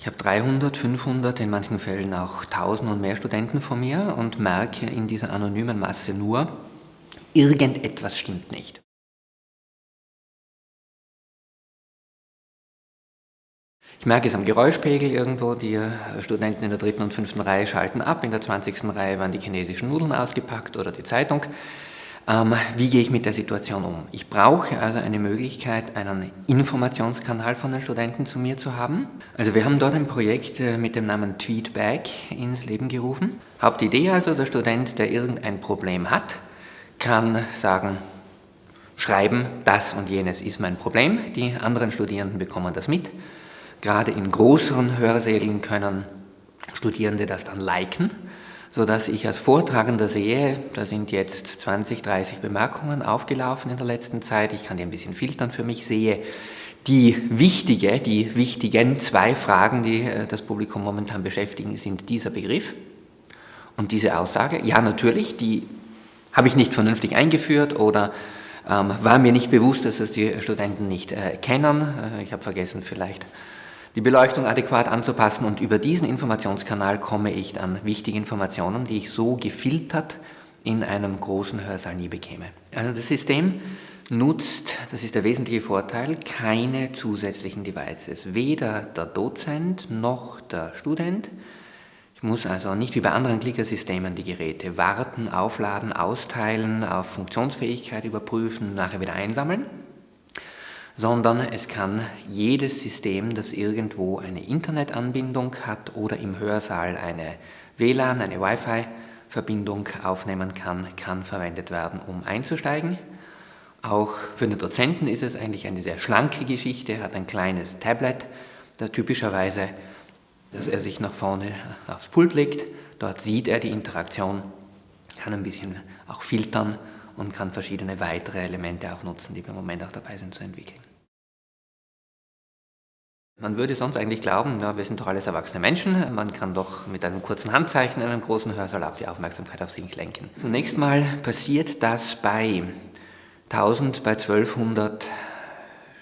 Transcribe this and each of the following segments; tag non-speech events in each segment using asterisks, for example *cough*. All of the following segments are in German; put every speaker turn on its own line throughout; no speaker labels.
Ich habe 300, 500, in manchen Fällen auch 1000 und mehr Studenten von mir und merke in dieser anonymen Masse nur, irgendetwas stimmt nicht. Ich merke es am Geräuschpegel irgendwo, die Studenten in der dritten und fünften Reihe schalten ab, in der 20. Reihe werden die chinesischen Nudeln ausgepackt oder die Zeitung. Ähm, wie gehe ich mit der Situation um? Ich brauche also eine Möglichkeit, einen Informationskanal von den Studenten zu mir zu haben. Also wir haben dort ein Projekt äh, mit dem Namen Tweetback ins Leben gerufen. Hauptidee also, der Student, der irgendein Problem hat, kann sagen, schreiben, das und jenes ist mein Problem. Die anderen Studierenden bekommen das mit. Gerade in größeren Hörsälen können Studierende das dann liken sodass ich als Vortragender sehe, da sind jetzt 20, 30 Bemerkungen aufgelaufen in der letzten Zeit, ich kann die ein bisschen filtern für mich, sehe die wichtige, die wichtigen zwei Fragen, die äh, das Publikum momentan beschäftigen, sind dieser Begriff und diese Aussage. Ja, natürlich, die habe ich nicht vernünftig eingeführt oder ähm, war mir nicht bewusst, dass es die Studenten nicht äh, kennen. Äh, ich habe vergessen, vielleicht die Beleuchtung adäquat anzupassen und über diesen Informationskanal komme ich an wichtige Informationen, die ich so gefiltert in einem großen Hörsaal nie bekäme. Also das System nutzt, das ist der wesentliche Vorteil, keine zusätzlichen Devices. Weder der Dozent noch der Student. Ich muss also nicht wie bei anderen Klickersystemen die Geräte warten, aufladen, austeilen, auf Funktionsfähigkeit überprüfen, nachher wieder einsammeln sondern es kann jedes System, das irgendwo eine Internetanbindung hat oder im Hörsaal eine WLAN, eine Wi-Fi-Verbindung aufnehmen kann, kann verwendet werden, um einzusteigen. Auch für den Dozenten ist es eigentlich eine sehr schlanke Geschichte, er hat ein kleines Tablet, da typischerweise, dass er sich nach vorne aufs Pult legt, dort sieht er die Interaktion, kann ein bisschen auch filtern und kann verschiedene weitere Elemente auch nutzen, die wir im Moment auch dabei sind zu entwickeln. Man würde sonst eigentlich glauben, ja, wir sind doch alles erwachsene Menschen, man kann doch mit einem kurzen Handzeichen in einem großen Hörsaal auch die Aufmerksamkeit auf sich lenken. Zunächst mal passiert das bei 1000, bei 1200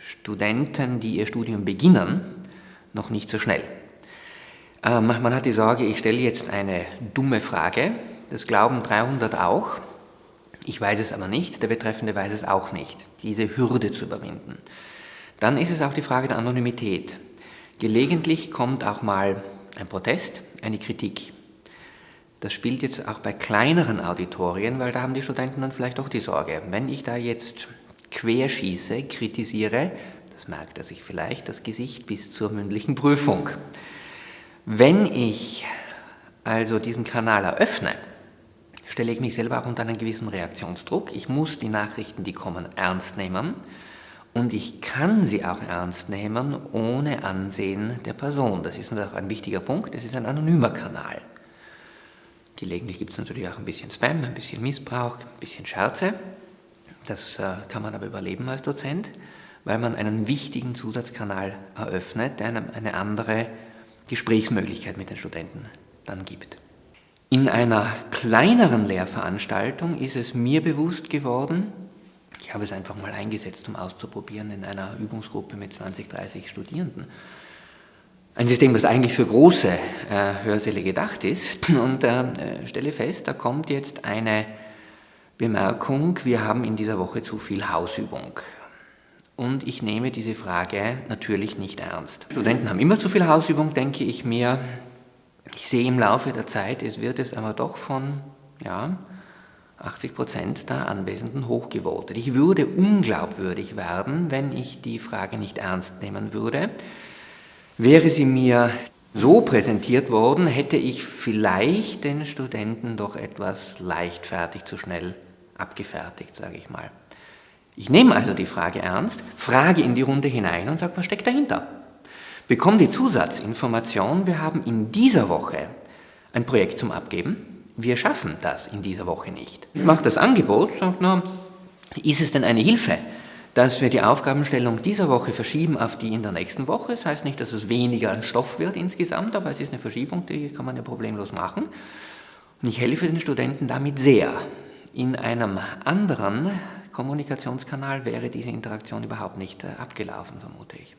Studenten, die ihr Studium beginnen, noch nicht so schnell. Ähm, man hat die Sorge, ich stelle jetzt eine dumme Frage, das glauben 300 auch, ich weiß es aber nicht, der Betreffende weiß es auch nicht, diese Hürde zu überwinden. Dann ist es auch die Frage der Anonymität. Gelegentlich kommt auch mal ein Protest, eine Kritik. Das spielt jetzt auch bei kleineren Auditorien, weil da haben die Studenten dann vielleicht auch die Sorge, wenn ich da jetzt querschieße, kritisiere, das merkt er sich vielleicht, das Gesicht bis zur mündlichen Prüfung. Wenn ich also diesen Kanal eröffne, stelle ich mich selber auch unter einen gewissen Reaktionsdruck. Ich muss die Nachrichten, die kommen, ernst nehmen und ich kann sie auch ernst nehmen ohne Ansehen der Person. Das ist auch ein wichtiger Punkt, es ist ein anonymer Kanal. Gelegentlich gibt es natürlich auch ein bisschen Spam, ein bisschen Missbrauch, ein bisschen Scherze. Das äh, kann man aber überleben als Dozent, weil man einen wichtigen Zusatzkanal eröffnet, der einem eine andere Gesprächsmöglichkeit mit den Studenten dann gibt. In einer kleineren Lehrveranstaltung ist es mir bewusst geworden, ich habe es einfach mal eingesetzt, um auszuprobieren in einer Übungsgruppe mit 20, 30 Studierenden. Ein System, das eigentlich für große äh, Hörsäle gedacht ist *laughs* und äh, stelle fest, da kommt jetzt eine Bemerkung, wir haben in dieser Woche zu viel Hausübung. Und ich nehme diese Frage natürlich nicht ernst. Studenten haben immer zu viel Hausübung, denke ich mir. Ich sehe im Laufe der Zeit, es wird es aber doch von ja, 80 Prozent der Anwesenden hochgevotet. Ich würde unglaubwürdig werden, wenn ich die Frage nicht ernst nehmen würde. Wäre sie mir so präsentiert worden, hätte ich vielleicht den Studenten doch etwas leichtfertig zu schnell abgefertigt, sage ich mal. Ich nehme also die Frage ernst, frage in die Runde hinein und sage, was steckt dahinter? Bekomme die Zusatzinformation, wir haben in dieser Woche ein Projekt zum Abgeben, wir schaffen das in dieser Woche nicht. Ich mache das Angebot, sage, na, ist es denn eine Hilfe, dass wir die Aufgabenstellung dieser Woche verschieben auf die in der nächsten Woche? Das heißt nicht, dass es weniger an Stoff wird insgesamt, aber es ist eine Verschiebung, die kann man ja problemlos machen. Und ich helfe den Studenten damit sehr. In einem anderen Kommunikationskanal wäre diese Interaktion überhaupt nicht äh, abgelaufen, vermute ich.